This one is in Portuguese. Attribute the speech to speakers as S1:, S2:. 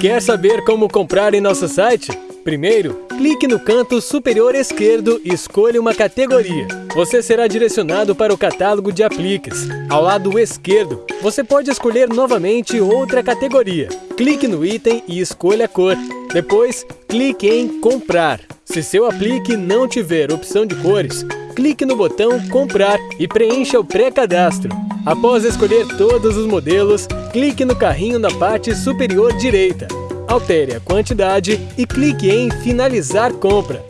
S1: Quer saber como comprar em nosso site? Primeiro, clique no canto superior esquerdo e escolha uma categoria. Você será direcionado para o catálogo de apliques. Ao lado esquerdo, você pode escolher novamente outra categoria. Clique no item e escolha a cor. Depois, clique em Comprar. Se seu aplique não tiver opção de cores, clique no botão Comprar e preencha o pré-cadastro. Após escolher todos os modelos, clique no carrinho na parte superior direita. Altere a quantidade e clique em Finalizar compra.